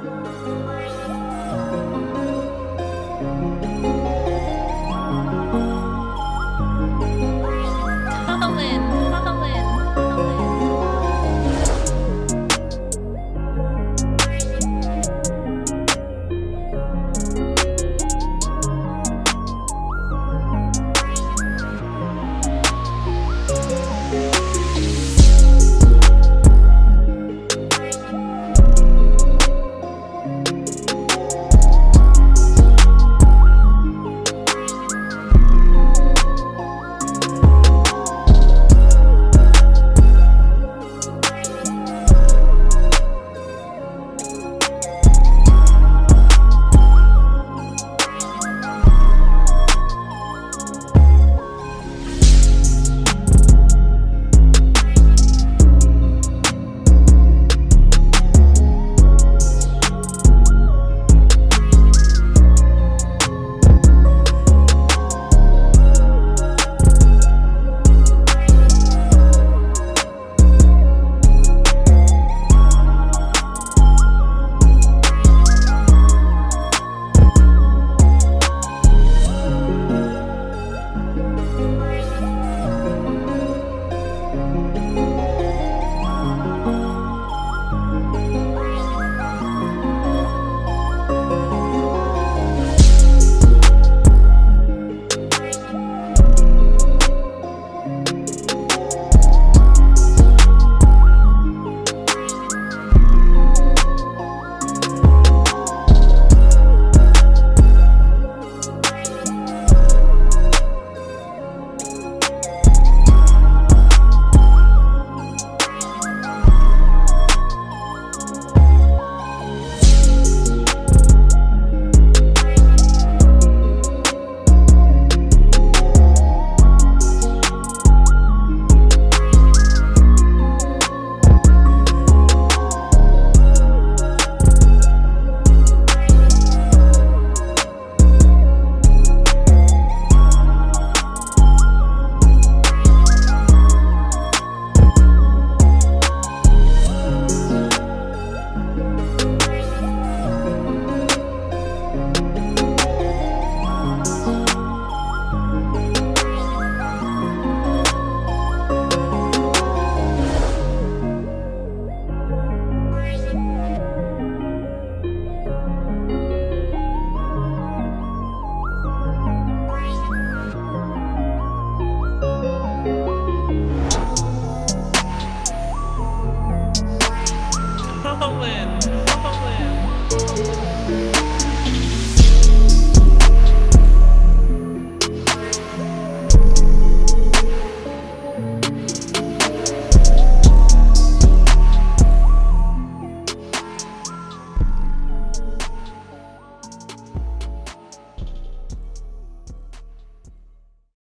Colin, Colin, Colin. Allen.